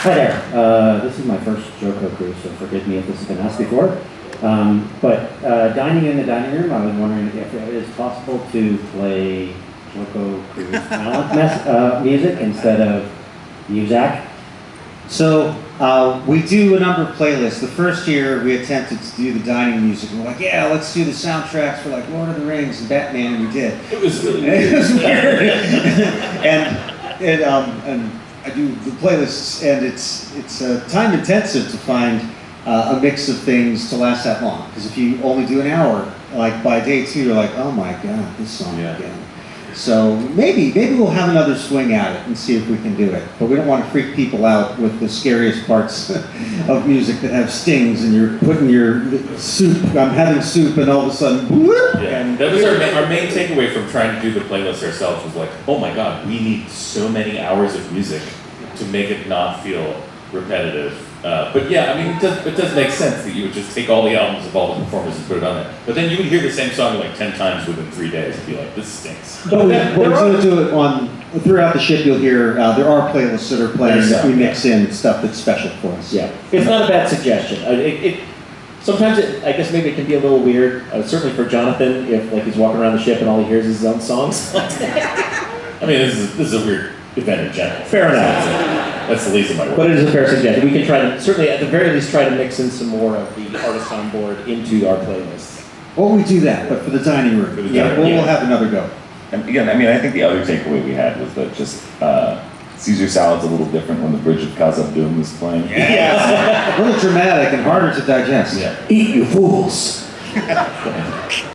Hi there. Uh, this is my first JoCo cruise, so forgive me if this has been asked before. Um, but uh, dining in the dining room, I was wondering if it is possible to play JoCo Cruise talent mes- uh, music instead of Muzak. So uh, we do a number of playlists. The first year we attempted to do the dining music. We're like, yeah, let's do the soundtracks for like Lord of the Rings and Batman, and we did. It was really it was weird. and and um, and I do the playlists, and it's it's uh, time intensive to find uh, a mix of things to last that long. Because if you only do an hour, like by day two, you're like, oh my god, this song Yeah. again. So maybe maybe we'll have another swing at it and see if we can do it. But we don't want to freak people out with the scariest parts of music that have stings, and you're putting your soup. I'm having soup, and all of a sudden, whoop, Yeah, and that was our, ma- our main takeaway from trying to do the playlist ourselves was like, oh my god, we need so many hours of music to make it not feel repetitive. Uh, but yeah, I mean, it does, it does make sense that you would just take all the albums of all the performers and put it on there. But then you would hear the same song like 10 times within three days and be like, this stinks. But we, we're going to do it on throughout the ship. You'll hear uh, there are playlists that are playing that we mix in stuff that's special for us. Yeah, it's not a bad suggestion. It, it, sometimes it, I guess maybe it can be a little weird, uh, certainly for Jonathan, if like he's walking around the ship and all he hears is his own songs. I mean, this is, this is a weird event in general. Fair enough. That's the least of my worries. But it is a fair suggestion. We can try to, certainly at the very least, try to mix in some more of the artists on board into our playlists. Well, we do that, but for the dining room, For the yeah, dining we'll, room, we'll yeah. have another go. And again, I mean, I think the other takeaway we had was that just uh, Caesar salad's a little different when the Bridge of Khazad Dûm was playing. a little dramatic and harder to digest. Yeah. Eat, you fools!